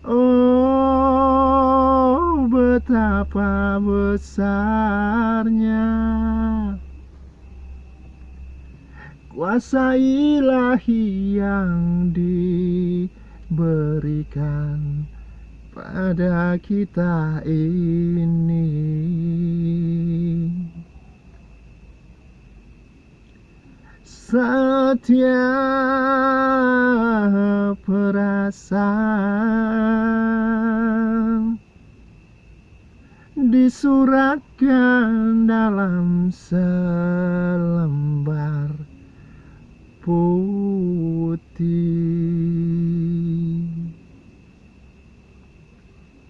Oh betapa besarnya. Kuasa ilahi yang diberikan pada kita ini. Setiap Disuratkan dalam selembar putih